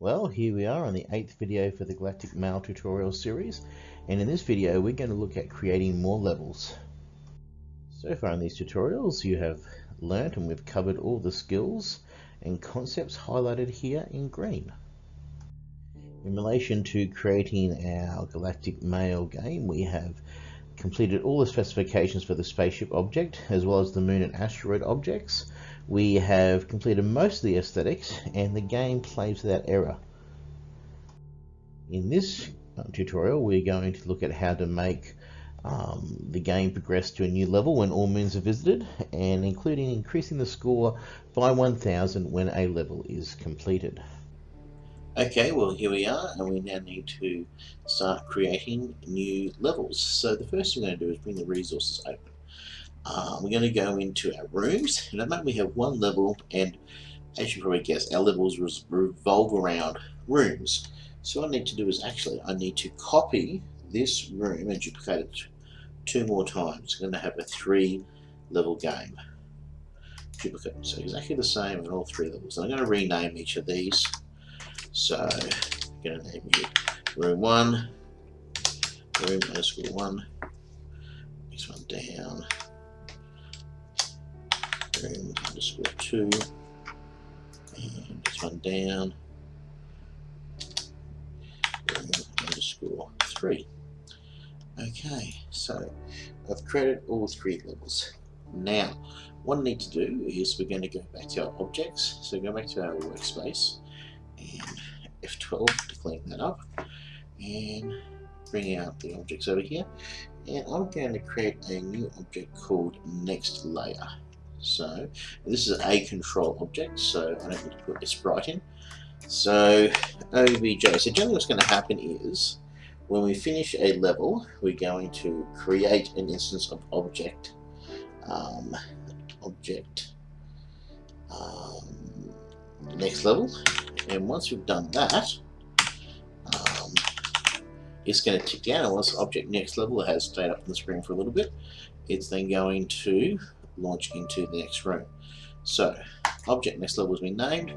Well, here we are on the eighth video for the Galactic Mail tutorial series, and in this video we're going to look at creating more levels. So far in these tutorials you have learnt and we've covered all the skills and concepts highlighted here in green. In relation to creating our Galactic Mail game, we have completed all the specifications for the spaceship object, as well as the moon and asteroid objects. We have completed most of the aesthetics, and the game plays without error. In this uh, tutorial, we're going to look at how to make um, the game progress to a new level when all moons are visited, and including increasing the score by 1000 when a level is completed. Okay, well here we are and we now need to start creating new levels. So the first thing we're going to do is bring the resources open. Uh, we're going to go into our rooms and at the moment we have one level and as you probably guess our levels revolve around rooms. So what I need to do is actually I need to copy this room and duplicate it two more times. I'm going to have a three level game. Duplicate. So exactly the same in all three levels. And I'm going to rename each of these. So I'm going to name you room 1, room 1, next one down, room underscore 2, and next one down, room underscore 3. Okay, so I've created all three levels. Now, what I need to do is we're going to go back to our objects. So go back to our workspace and F12 to clean that up and bring out the objects over here and I'm going to create a new object called next layer so this is a control object so I don't need to put a sprite in. So obj so generally what's going to happen is when we finish a level we're going to create an instance of object um, object um, next level. And once we've done that, um, it's going to tick down. And once object next level has stayed up on the screen for a little bit, it's then going to launch into the next room. So, object next level has been named.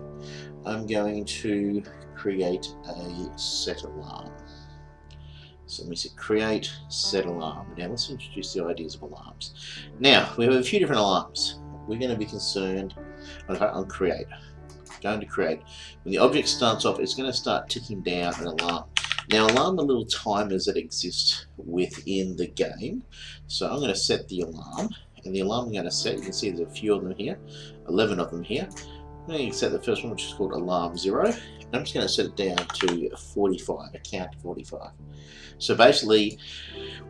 I'm going to create a set alarm. So let me say create set alarm. Now let's introduce the ideas of alarms. Now we have a few different alarms. We're going to be concerned on create going to create. When the object starts off, it's going to start ticking down an alarm. Now alarm the little timers that exist within the game. So I'm going to set the alarm, and the alarm I'm going to set, you can see there's a few of them here, 11 of them here. I'm going to set the first one, which is called alarm 0, and I'm just going to set it down to 45, a count to 45. So basically,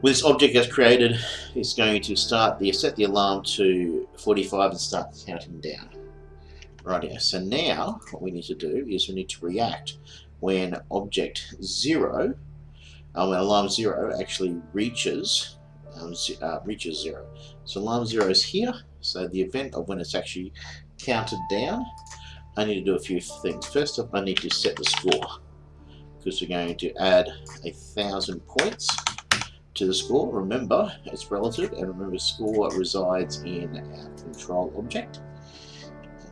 with this object that's created, it's going to start the set the alarm to 45 and start counting down. Rightio, so now what we need to do is we need to react when object 0, um, when alarm 0 actually reaches um, uh, reaches 0. So alarm 0 is here, so the event of when it's actually counted down, I need to do a few things. First up, I need to set the score, because we're going to add a thousand points to the score. Remember, it's relative, and remember score resides in our control object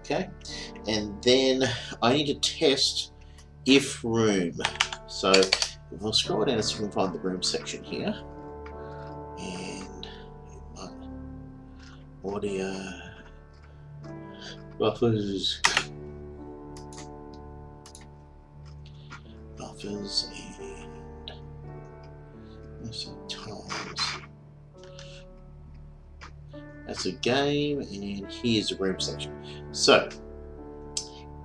okay and then I need to test if room so if we'll scroll down if we can find the room section here and audio buffers buffers and times that's a game, and here's the room section. So,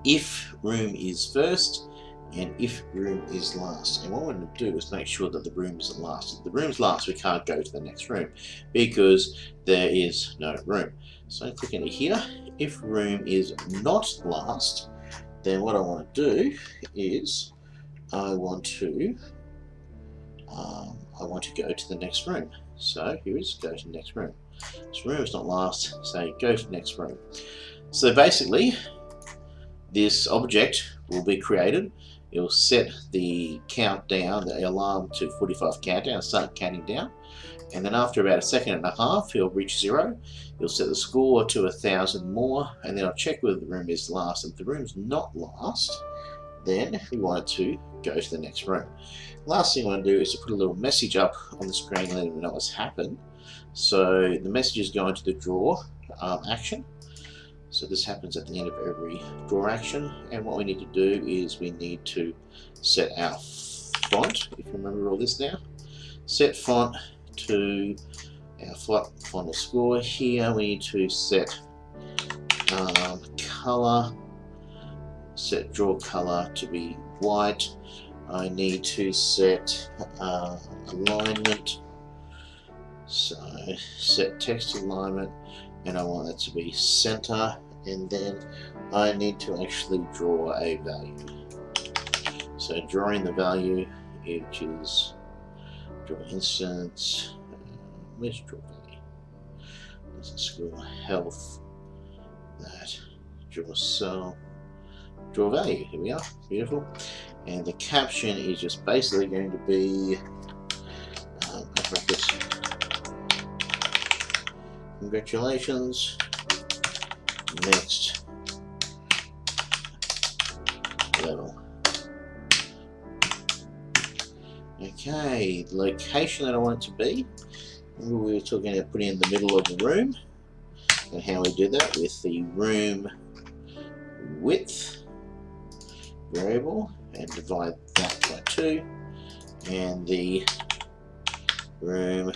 if room is first, and if room is last. And what we're going to do is make sure that the room isn't last. If the room's last, we can't go to the next room because there is no room. So click into here. If room is not last, then what I want to do is I want to um, I want to go to the next room. So here is go to the next room. This room is not last, so go to the next room. So basically, this object will be created. It will set the countdown, the alarm to 45 countdown, start counting down. And then after about a second and a half, it'll reach zero. You'll set the score to a thousand more, and then I'll check whether the room is last. If the room's not last, then we want it to go to the next room. Last thing I want to do is to put a little message up on the screen letting them know what's happened. So the message is going to the draw um, action. So this happens at the end of every draw action and what we need to do is we need to set our font, if you remember all this now. Set font to our font score here. We need to set um, color, set draw color to be white. I need to set uh, alignment. So set text alignment and I want that to be center and then I need to actually draw a value. So drawing the value which is draw instance, where's draw value? Doesn't school health that draw cell draw value. Here we are, beautiful. And the caption is just basically going to be um, Congratulations. Next level. Okay, location that I want it to be. Remember we were talking about putting in the middle of the room and how we do that with the room width variable and divide that by 2 and the room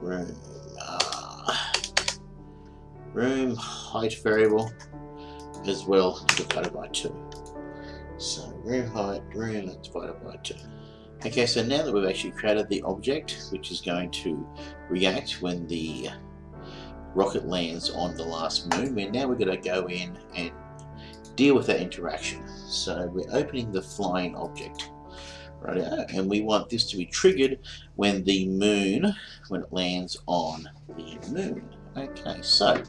room uh, room height variable as well divided by 2 so room height room divided by 2 okay so now that we've actually created the object which is going to react when the rocket lands on the last moon, we're now we're going to go in and deal with that interaction. So we're opening the flying object. Right, and we want this to be triggered when the moon, when it lands on the moon. Okay, so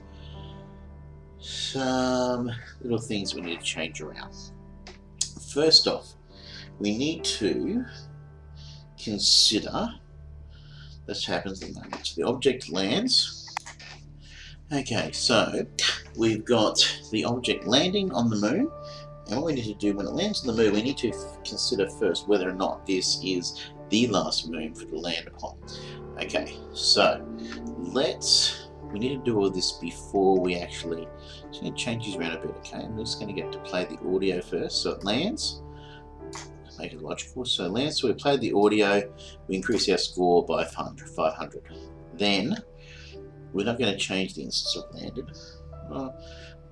some little things we need to change around. First off, we need to consider this happens at the moment. So the object lands, Okay, so we've got the object landing on the moon, and what we need to do when it lands on the moon, we need to consider first whether or not this is the last moon for it to land upon. Okay, so let's, we need to do all this before we actually, just going to change these around a bit, okay? I'm just going to get to play the audio first, so it lands, make it logical, so lands, so we play the audio, we increase our score by 500. Then, we're not going to change the instance of landed. Well,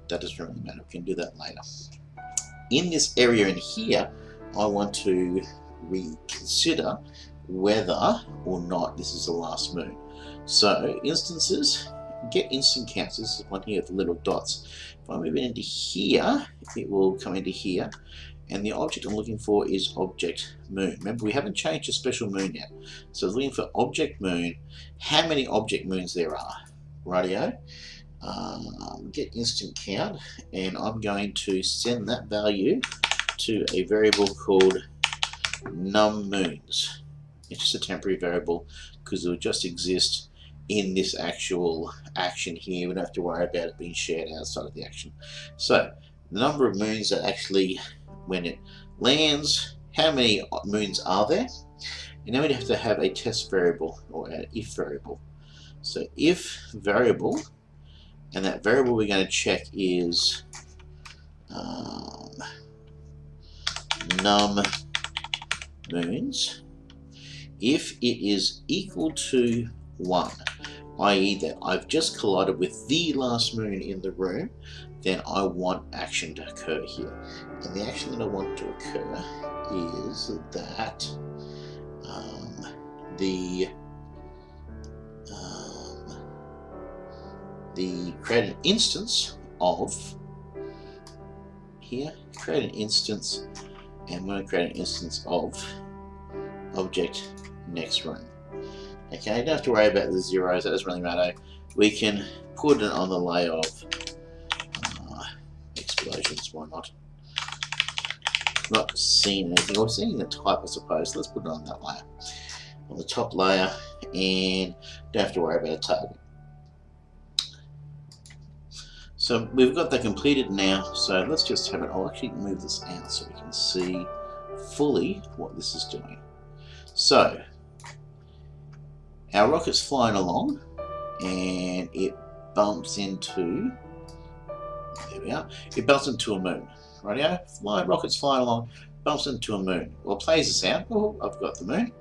that doesn't really matter. We can do that later. In this area in here, I want to reconsider whether or not this is the last moon. So instances, get instance counts. This is one here with the little dots. If I move it into here, it will come into here. And the object I'm looking for is object moon. Remember, we haven't changed to special moon yet. So looking for object moon, how many object moons there are radio um, get instance count and I'm going to send that value to a variable called num moons it's just a temporary variable because it will just exist in this actual action here. We don't have to worry about it being shared outside of the action. So the number of moons that actually when it lands how many moons are there? And then we have to have a test variable or an if variable. So if variable, and that variable we're going to check is um, num moons, if it is equal to 1, i.e. that I've just collided with the last moon in the room, then I want action to occur here. And the action that I want to occur is that um, the the create an instance of here, create an instance, and I'm going to create an instance of object next room. Okay, don't have to worry about the zeros, that doesn't really matter. We can put it on the layer of uh, explosions, why not? Not seeing anything, or seeing the type I suppose, let's put it on that layer. On the top layer, and don't have to worry about a target. So we've got that completed now, so let's just have it, I'll actually move this out so we can see fully what this is doing. So, our rocket's flying along, and it bumps into, there we are, it bumps into a moon. Radio, my rocket's flying along, bumps into a moon. Well, plays the sound, oh, I've got the moon,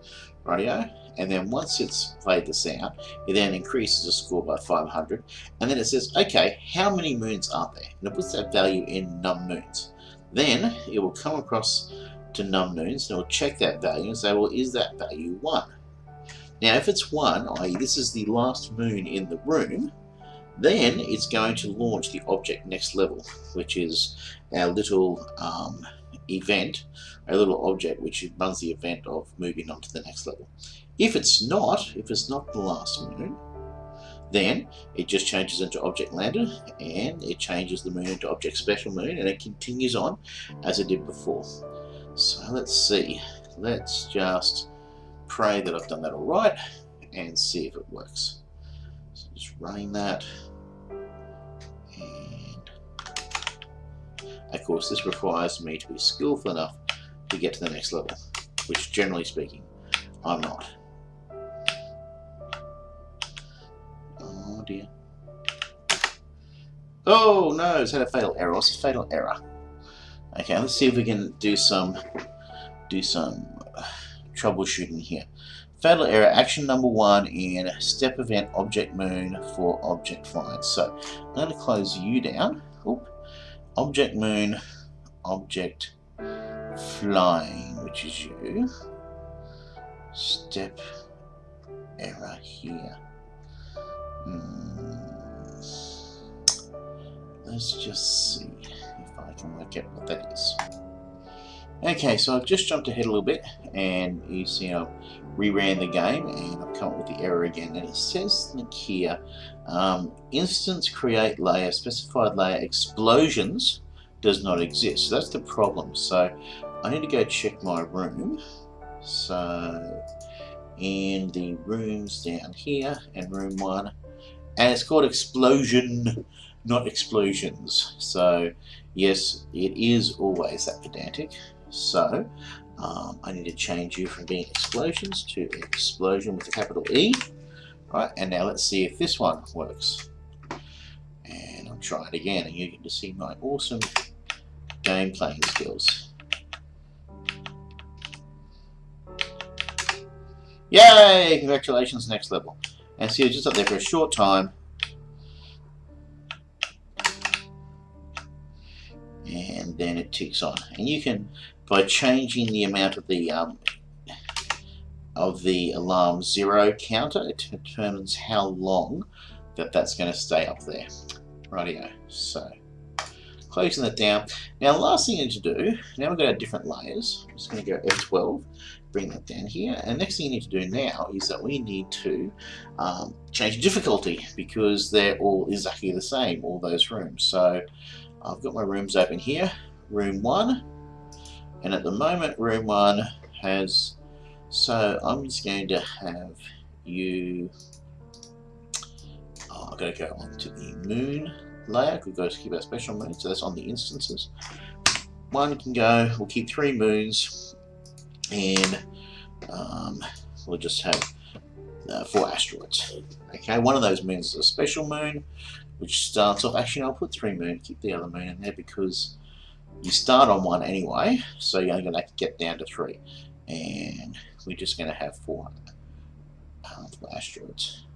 rightio, and then once it's played the sound, it then increases the score by 500, and then it says, okay, how many moons are there? And it puts that value in num moons. Then it will come across to num moons, and it will check that value and say, well, is that value 1? Now, if it's 1, i.e. this is the last moon in the room, then it's going to launch the object next level, which is our little um, event, a little object which runs the event of moving on to the next level. If it's not, if it's not the last moon, then it just changes into object lander and it changes the moon into object special moon and it continues on as it did before. So let's see, let's just pray that I've done that all right and see if it works. So just running that and of course this requires me to be skillful enough to get to the next level which generally speaking I'm not. Dear. Oh no, it's had a fatal error. What's a fatal error? Okay, let's see if we can do some do some uh, troubleshooting here. Fatal error, action number one in step event object moon for object find. So I'm going to close you down. Oop. Object moon, object flying, which is you. Step error here. Hmm. Let's just see if I can work out what that is. Okay, so I've just jumped ahead a little bit, and you see I've reran the game, and I've come up with the error again. And it says here, um, instance create layer, specified layer explosions does not exist. So that's the problem. So I need to go check my room. So in the rooms down here, and room one, and it's called explosion, not explosions. So yes, it is always that pedantic. So um, I need to change you from being explosions to explosion with a capital E. Right, and now let's see if this one works. And I'll try it again and you get to see my awesome game playing skills. Yay! Congratulations, next level. And see, so you're just up there for a short time. And then it ticks on. And you can by changing the amount of the um, of the alarm zero counter, it determines how long that that's going to stay up there. Rightio. So closing that down. Now last thing you need to do, now we've got our different layers. I'm just going to go F12, bring that down here. And next thing you need to do now is that we need to um, change difficulty because they're all exactly the same, all those rooms. So I've got my rooms open here. Room 1, and at the moment room 1 has so I'm just going to have you oh, I've got to go on to the moon layer we've got to keep our special moon so that's on the instances one can go we'll keep three moons and um, we'll just have uh, four asteroids okay one of those moons is a special moon which starts off actually I'll put three moon keep the other moon in there because you start on one anyway, so you're only going to get down to three. And we're just going to have four um, asteroids.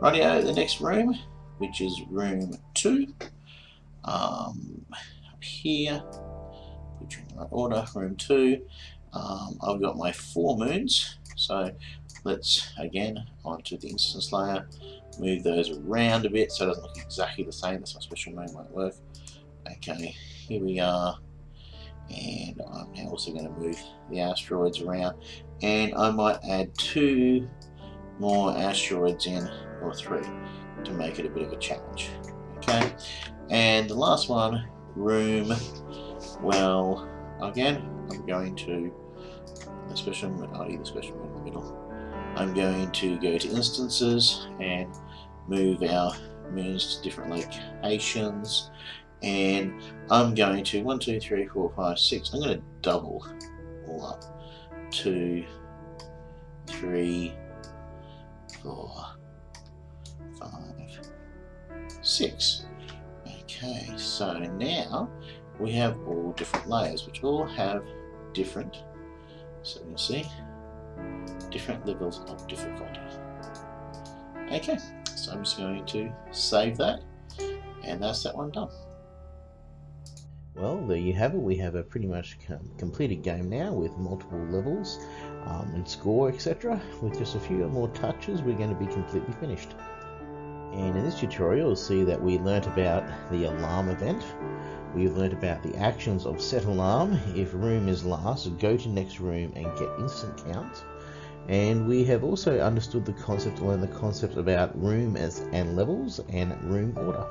Rightio, the next room, which is room two. Um, up here, put you in the right order, room two. Um, I've got my four moons, so let's again onto the instance layer, move those around a bit so it doesn't look exactly the same. That's my special moon won't work. Okay, here we are. And I'm now also going to move the asteroids around. And I might add two more asteroids in or three to make it a bit of a challenge. Okay and the last one room. Well again I'm going to the special I'll the special in the middle. I'm going to go to instances and move our moons to different locations. And I'm going to one two three four five six. I'm going to double all up. Two three four five six. Okay so now we have all different layers which all have different so you see different levels of difficulty okay so I'm just going to save that and that's that one done well, there you have it. We have a pretty much completed game now with multiple levels um, and score, etc. With just a few more touches, we're going to be completely finished. And in this tutorial, you'll see that we learnt about the alarm event. We've learnt about the actions of set alarm. If room is last, go to next room and get instance count. And we have also understood the concept, learned the concept about room as and levels and room order.